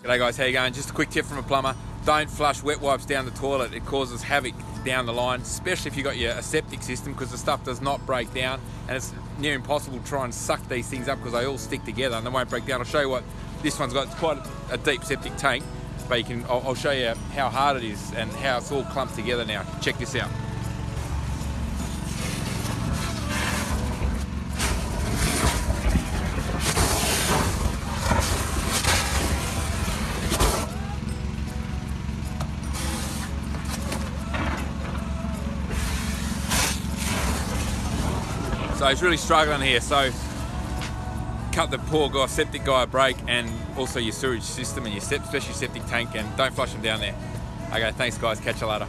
G'day guys, how you going? Just a quick tip from a plumber. Don't flush wet wipes down the toilet. It causes havoc down the line, especially if you've got your a septic system because the stuff does not break down and it's near impossible to try and suck these things up because they all stick together and they won't break down. I'll show you what this one's got. It's quite a deep septic tank, but you can, I'll, I'll show you how hard it is and how it's all clumped together now. Check this out. So he's really struggling here. So cut the poor guy, septic guy a break and also your sewage system and your septic, especially septic tank and don't flush them down there. Okay, thanks guys, catch you later.